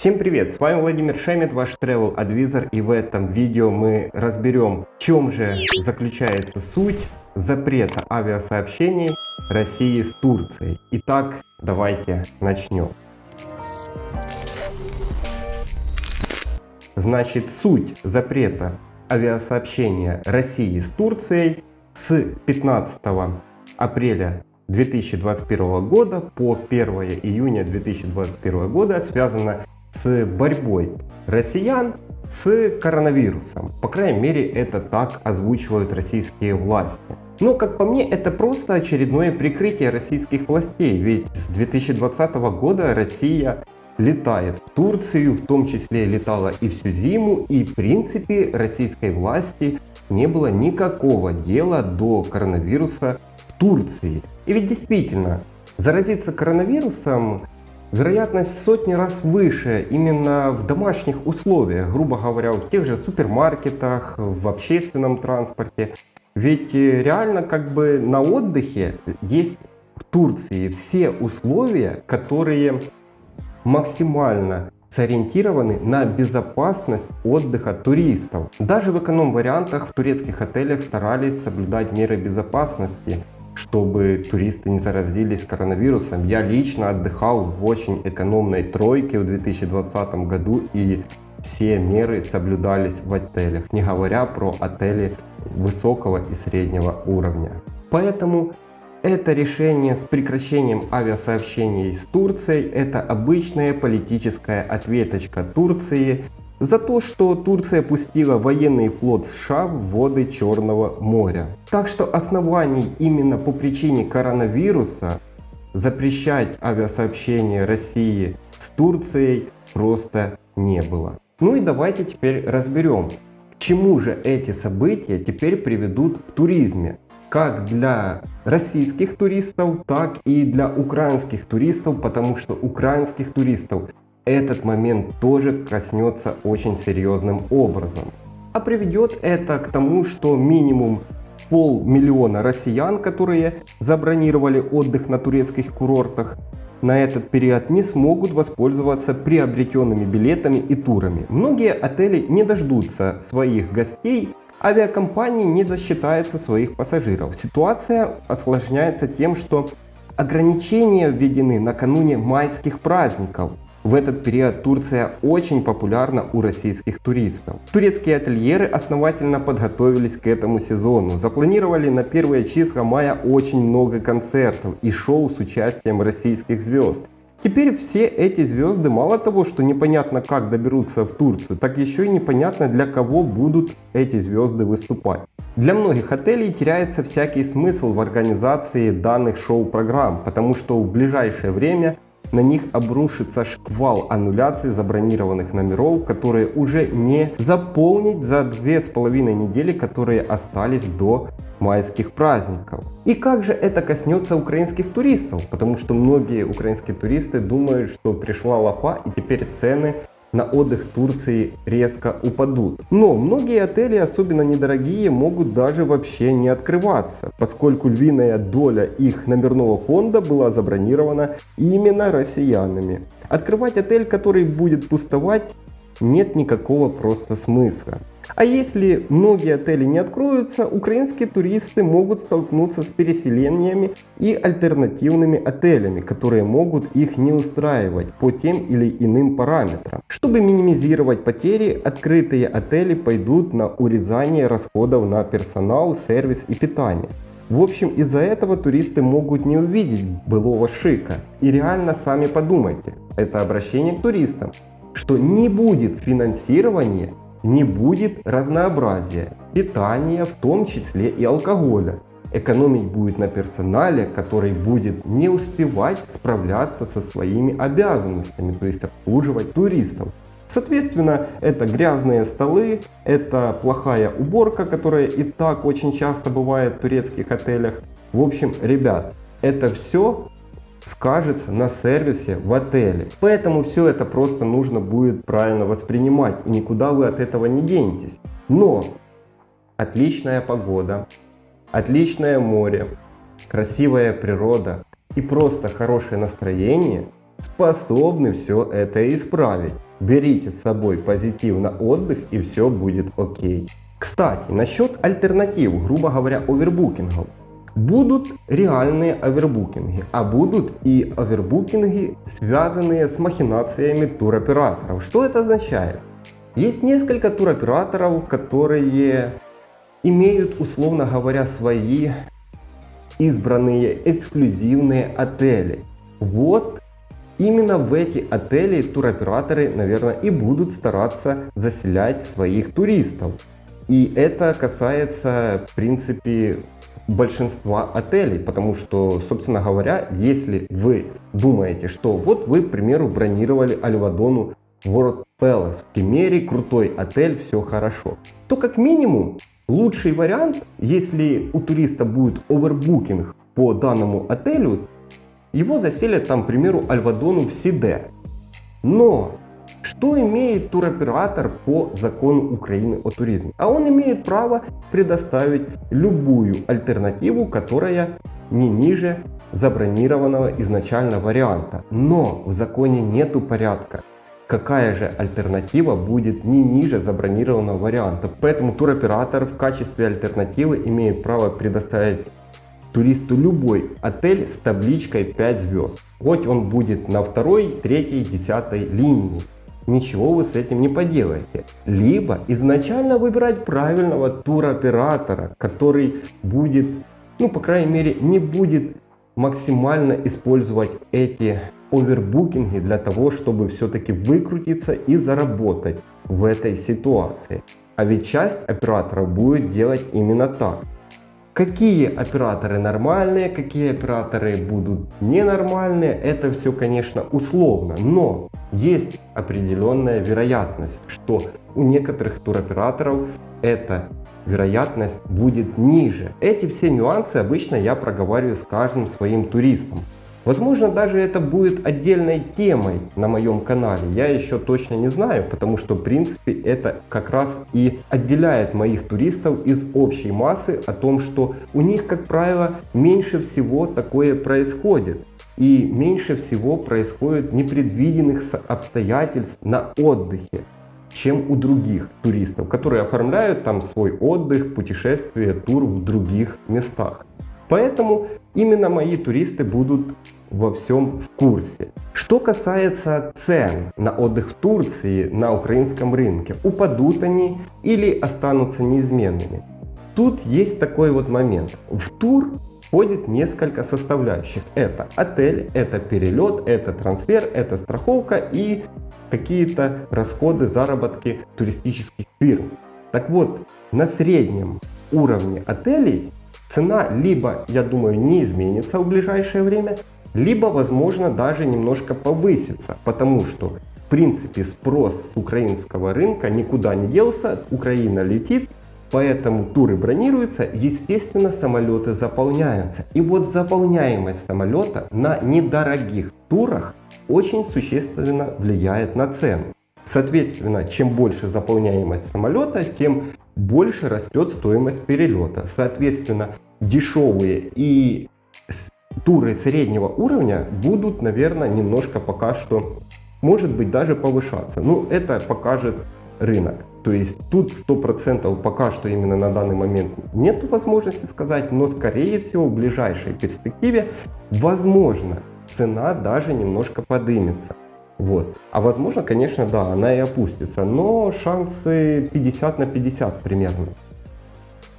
Всем привет, с вами Владимир Шемет, ваш Travel Advisor и в этом видео мы разберем, в чем же заключается суть запрета авиасообщений России с Турцией. Итак, давайте начнем. Значит, суть запрета авиасообщения России с Турцией с 15 апреля 2021 года по 1 июня 2021 года связана с борьбой россиян с коронавирусом. По крайней мере, это так озвучивают российские власти. Но, как по мне, это просто очередное прикрытие российских властей, ведь с 2020 года Россия летает в Турцию, в том числе летала и всю зиму, и в принципе российской власти не было никакого дела до коронавируса в Турции. И ведь действительно, заразиться коронавирусом вероятность сотни раз выше именно в домашних условиях, грубо говоря, в тех же супермаркетах, в общественном транспорте. Ведь э, реально как бы на отдыхе есть в Турции все условия, которые максимально сориентированы на безопасность отдыха туристов. Даже в эконом-вариантах в турецких отелях старались соблюдать меры безопасности, чтобы туристы не заразились коронавирусом. Я лично отдыхал в очень экономной тройке в 2020 году и все меры соблюдались в отелях, не говоря про отели высокого и среднего уровня. Поэтому это решение с прекращением авиасообщений с Турцией – это обычная политическая ответочка Турции за то, что Турция пустила военный флот США в воды Черного моря. Так что оснований именно по причине коронавируса запрещать авиасообщение России с Турцией просто не было. Ну и давайте теперь разберем, к чему же эти события теперь приведут в туризме как для российских туристов, так и для украинских туристов, потому что украинских туристов этот момент тоже коснется очень серьезным образом. А приведет это к тому, что минимум полмиллиона россиян, которые забронировали отдых на турецких курортах, на этот период не смогут воспользоваться приобретенными билетами и турами. Многие отели не дождутся своих гостей авиакомпании не засчитается своих пассажиров. Ситуация осложняется тем, что ограничения введены накануне майских праздников. В этот период Турция очень популярна у российских туристов. Турецкие ательеры основательно подготовились к этому сезону. Запланировали на первые числа мая очень много концертов и шоу с участием российских звезд. Теперь все эти звезды мало того, что непонятно как доберутся в Турцию, так еще и непонятно для кого будут эти звезды выступать. Для многих отелей теряется всякий смысл в организации данных шоу-программ, потому что в ближайшее время на них обрушится шквал аннуляций забронированных номеров, которые уже не заполнить за две с половиной недели, которые остались до майских праздников. И как же это коснется украинских туристов? Потому что многие украинские туристы думают, что пришла лапа и теперь цены на отдых в Турции резко упадут. Но многие отели, особенно недорогие, могут даже вообще не открываться, поскольку львиная доля их номерного фонда была забронирована именно россиянами. Открывать отель, который будет пустовать, нет никакого просто смысла. А если многие отели не откроются, украинские туристы могут столкнуться с переселениями и альтернативными отелями, которые могут их не устраивать по тем или иным параметрам. Чтобы минимизировать потери, открытые отели пойдут на урезание расходов на персонал, сервис и питание. В общем, из-за этого туристы могут не увидеть былого шика. И реально сами подумайте, это обращение к туристам, что не будет финансирования не будет разнообразия, питания, в том числе и алкоголя. Экономить будет на персонале, который будет не успевать справляться со своими обязанностями, то есть обслуживать туристов. Соответственно, это грязные столы, это плохая уборка, которая и так очень часто бывает в турецких отелях. В общем, ребят, это все скажется на сервисе в отеле. Поэтому все это просто нужно будет правильно воспринимать и никуда вы от этого не денетесь. Но отличная погода, отличное море, красивая природа и просто хорошее настроение способны все это исправить. берите с собой позитив на отдых и все будет окей. Кстати, насчет альтернатив, грубо говоря, овербукингов. Будут реальные овербукинги, а будут и овербукинги, связанные с махинациями туроператоров. Что это означает? Есть несколько туроператоров, которые имеют, условно говоря, свои избранные эксклюзивные отели. Вот именно в эти отели туроператоры, наверное, и будут стараться заселять своих туристов. И это касается, в принципе, большинства отелей, потому что, собственно говоря, если вы думаете, что вот вы, к примеру, бронировали Альвадону World Palace в Кемере, крутой отель, все хорошо, то как минимум лучший вариант, если у туриста будет овербукинг по данному отелю, его заселят там, к примеру, Альвадону в Сиде. Но что имеет туроператор по закону Украины о туризме? А он имеет право предоставить любую альтернативу, которая не ниже забронированного изначально варианта. Но в законе нету порядка, какая же альтернатива будет не ниже забронированного варианта. Поэтому туроператор в качестве альтернативы имеет право предоставить туристу любой отель с табличкой 5 звезд. Хоть он будет на второй, третьей, десятой линии ничего вы с этим не поделаете. Либо изначально выбирать правильного туроператора, который будет, ну по крайней мере, не будет максимально использовать эти овербукинги для того, чтобы все-таки выкрутиться и заработать в этой ситуации. А ведь часть операторов будет делать именно так. Какие операторы нормальные, какие операторы будут ненормальные, это все, конечно, условно. Но есть определенная вероятность, что у некоторых туроператоров эта вероятность будет ниже. Эти все нюансы обычно я проговариваю с каждым своим туристом. Возможно, даже это будет отдельной темой на моем канале. Я еще точно не знаю, потому что, в принципе, это как раз и отделяет моих туристов из общей массы о том, что у них, как правило, меньше всего такое происходит. И меньше всего происходит непредвиденных обстоятельств на отдыхе чем у других туристов, которые оформляют там свой отдых, путешествие, тур в других местах. Поэтому именно мои туристы будут во всем в курсе. Что касается цен на отдых в Турции на украинском рынке, упадут они или останутся неизменными? Тут есть такой вот момент. В тур входит несколько составляющих. Это отель, это перелет, это трансфер, это страховка и какие-то расходы, заработки туристических фирм. Так вот, на среднем уровне отелей Цена либо, я думаю, не изменится в ближайшее время, либо, возможно, даже немножко повысится, потому что, в принципе, спрос с украинского рынка никуда не делся, Украина летит, поэтому туры бронируются, естественно, самолеты заполняются. И вот заполняемость самолета на недорогих турах очень существенно влияет на цену. Соответственно, чем больше заполняемость самолета, тем больше растет стоимость перелета. Соответственно, дешевые и туры среднего уровня будут, наверное, немножко пока что, может быть, даже повышаться. Ну, это покажет рынок. То есть тут 100% пока что именно на данный момент нет возможности сказать, но скорее всего в ближайшей перспективе возможно цена даже немножко подымется. Вот. А возможно, конечно, да, она и опустится, но шансы 50 на 50 примерно.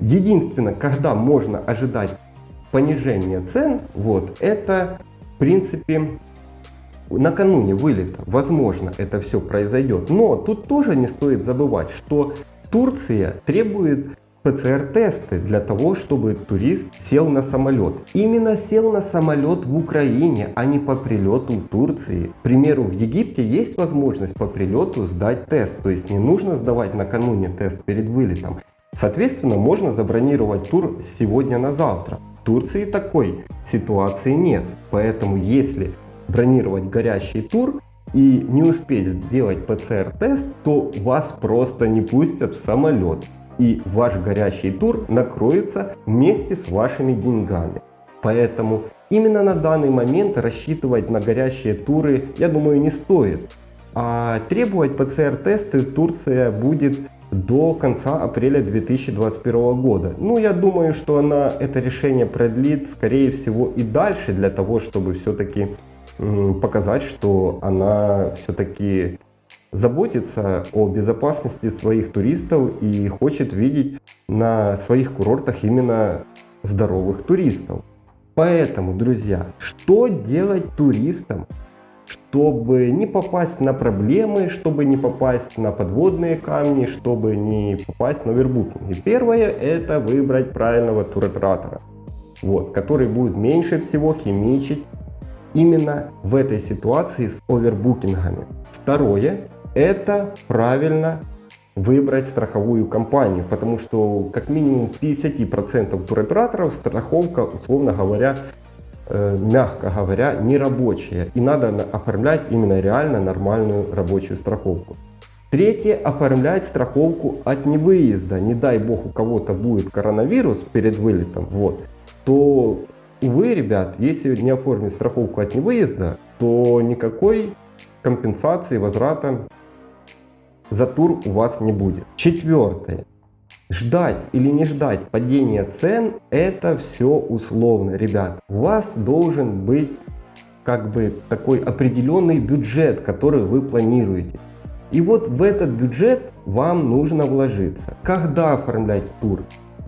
Единственное, когда можно ожидать понижения цен, вот, это в принципе накануне вылета. Возможно, это все произойдет. Но тут тоже не стоит забывать, что Турция требует ПЦР-тесты для того, чтобы турист сел на самолет. Именно сел на самолет в Украине, а не по прилету в Турции. К примеру, в Египте есть возможность по прилету сдать тест, то есть не нужно сдавать накануне тест перед вылетом. Соответственно, можно забронировать тур сегодня на завтра. В Турции такой ситуации нет, поэтому если бронировать горящий тур, и не успеть сделать ПЦР-тест, то вас просто не пустят в самолет и ваш горящий тур накроется вместе с вашими деньгами. Поэтому именно на данный момент рассчитывать на горящие туры, я думаю, не стоит. А требовать ПЦР-тесты Турция будет до конца апреля 2021 года. Ну, я думаю, что она это решение продлит, скорее всего, и дальше, для того, чтобы все-таки показать, что она все-таки заботится о безопасности своих туристов и хочет видеть на своих курортах именно здоровых туристов. Поэтому, друзья, что делать туристам, чтобы не попасть на проблемы, чтобы не попасть на подводные камни, чтобы не попасть на овербукинг? И первое это выбрать правильного туроператора, вот, который будет меньше всего химичить именно в этой ситуации с овербукингами. Второе это правильно выбрать страховую компанию, потому что как минимум 50% туроператоров страховка, условно говоря, э, мягко говоря, не рабочая. И надо оформлять именно реально нормальную рабочую страховку. Третье, оформлять страховку от невыезда. Не дай бог у кого-то будет коронавирус перед вылетом, вот, то, увы, ребят, если не оформить страховку от невыезда, то никакой компенсации, возврата за тур у вас не будет. Четвертое. Ждать или не ждать падения цен, это все условно, ребят. У вас должен быть как бы такой определенный бюджет, который вы планируете. И вот в этот бюджет вам нужно вложиться. Когда оформлять тур?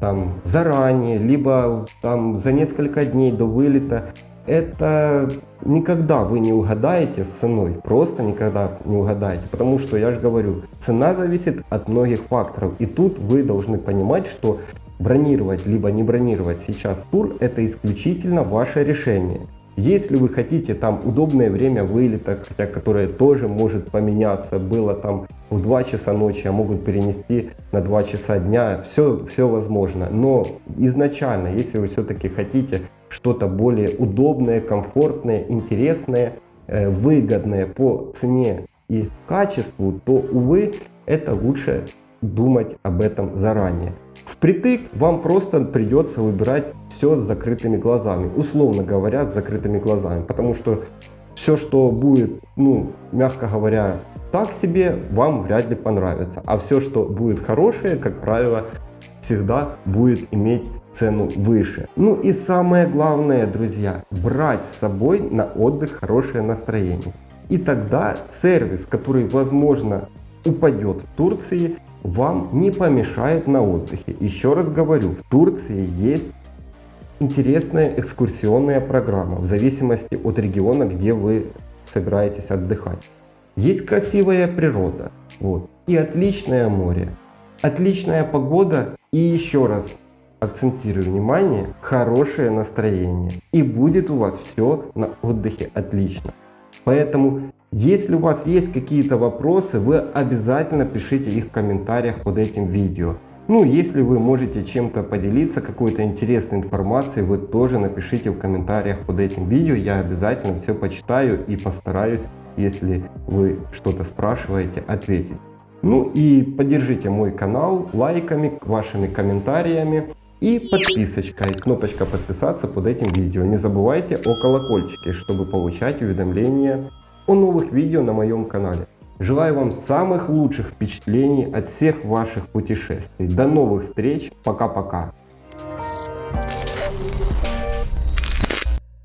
Там заранее, либо там за несколько дней до вылета это никогда вы не угадаете с ценой, просто никогда не угадаете, потому что я же говорю, цена зависит от многих факторов, и тут вы должны понимать, что бронировать либо не бронировать сейчас тур это исключительно ваше решение. Если вы хотите там удобное время вылета, хотя которое тоже может поменяться, было там в 2 часа ночи, а могут перенести на 2 часа дня, все, все возможно. Но изначально, если вы все-таки хотите что-то более удобное, комфортное, интересное, э, выгодное по цене и качеству, то, увы, это лучше думать об этом заранее. Впритык вам просто придется выбирать все с закрытыми глазами, условно говоря, с закрытыми глазами, потому что все, что будет, ну, мягко говоря, так себе, вам вряд ли понравится. А все, что будет хорошее, как правило, всегда будет иметь цену выше. Ну и самое главное, друзья, брать с собой на отдых хорошее настроение. И тогда сервис, который, возможно, упадет в Турции, вам не помешает на отдыхе. Еще раз говорю, в Турции есть интересная экскурсионная программа в зависимости от региона, где вы собираетесь отдыхать. Есть красивая природа вот, и отличное море, отличная погода и еще раз акцентирую внимание, хорошее настроение. И будет у вас все на отдыхе отлично. Поэтому, если у вас есть какие-то вопросы, вы обязательно пишите их в комментариях под этим видео. Ну, если вы можете чем-то поделиться, какой-то интересной информацией, вы тоже напишите в комментариях под этим видео. Я обязательно все почитаю и постараюсь, если вы что-то спрашиваете, ответить. Ну и поддержите мой канал лайками, вашими комментариями и подписочкой. Кнопочка подписаться под этим видео. Не забывайте о колокольчике, чтобы получать уведомления о новых видео на моем канале. Желаю вам самых лучших впечатлений от всех ваших путешествий. До новых встреч. Пока-пока.